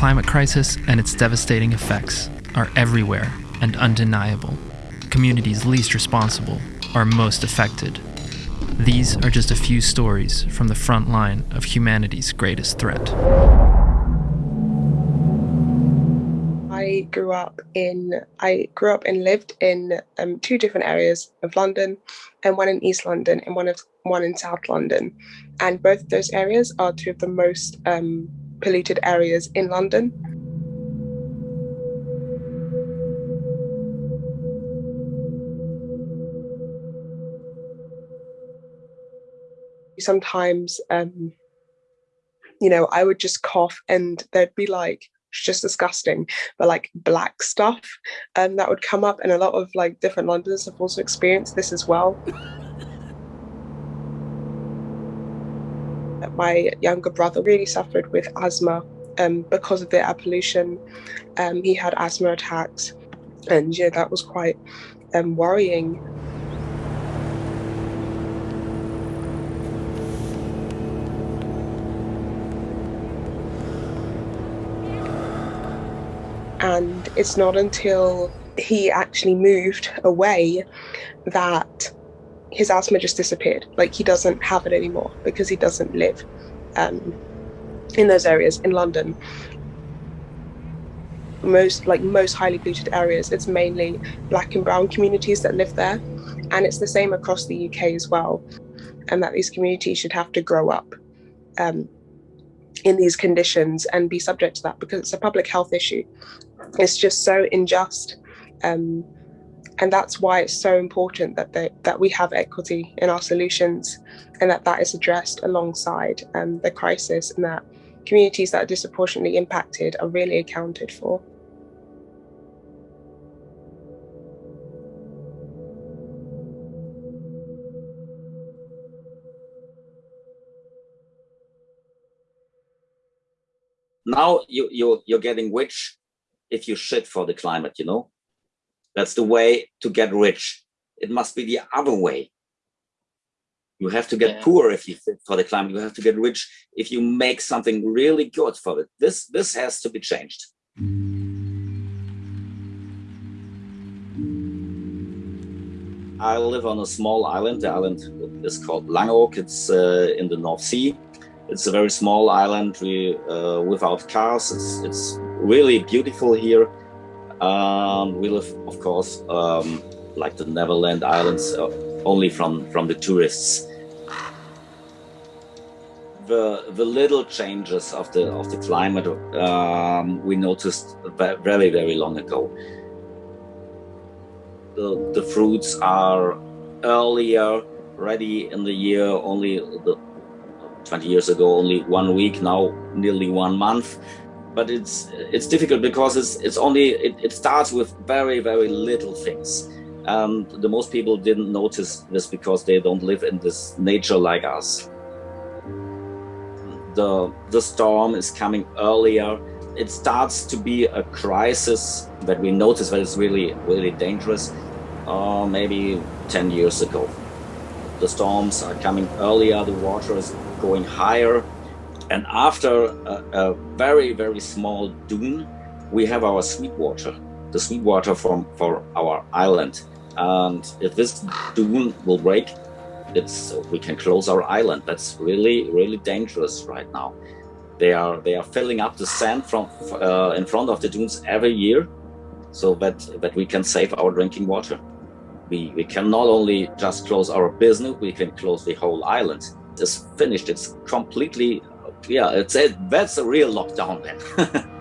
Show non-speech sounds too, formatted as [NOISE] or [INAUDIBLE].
climate crisis and its devastating effects are everywhere and undeniable. Communities least responsible are most affected. These are just a few stories from the front line of humanity's greatest threat. I grew up in I grew up and lived in um, two different areas of London, and one in East London and one of one in South London, and both those areas are two of the most um, polluted areas in London. Sometimes, um, you know, I would just cough and there'd be like just disgusting, but like black stuff um, that would come up. And a lot of like different Londoners have also experienced this as well. My younger brother really suffered with asthma um, because of the air pollution. Um, he had asthma attacks, and yeah, that was quite um, worrying. And it's not until he actually moved away that his asthma just disappeared. Like he doesn't have it anymore because he doesn't live um, in those areas in London. Most like most highly polluted areas, it's mainly black and brown communities that live there, and it's the same across the UK as well. And that these communities should have to grow up um, in these conditions and be subject to that because it's a public health issue. It's just so unjust. Um, and that's why it's so important that they, that we have equity in our solutions and that that is addressed alongside um, the crisis and that communities that are disproportionately impacted are really accounted for. Now you, you, you're getting rich if you shit for the climate, you know? That's the way to get rich. It must be the other way. You have to get yeah. poor if you fit for the climate. You have to get rich if you make something really good for it. This this has to be changed. I live on a small island. The island is called Langeoog. It's uh, in the North Sea. It's a very small island we, uh, without cars. It's, it's really beautiful here. Um, we live, of course, um, like the Neverland Islands, uh, only from, from the tourists. The, the little changes of the of the climate um, we noticed very very long ago. The, the fruits are earlier ready in the year only the, 20 years ago only one week now nearly one month but it's it's difficult because it's it's only it, it starts with very very little things. And the most people didn't notice this because they don't live in this nature like us. The the storm is coming earlier. It starts to be a crisis that we notice that it's really really dangerous. Uh, maybe 10 years ago. The storms are coming earlier. The water is going higher and after a, a very, very small dune, we have our sweet water, the sweet water from for our island. And if this dune will break, it's we can close our island. That's really, really dangerous right now. They are they are filling up the sand from uh, in front of the dunes every year, so that that we can save our drinking water. We we can not only just close our business, we can close the whole island. It's finished. It's completely yeah, it's a, that's a real lockdown then. [LAUGHS]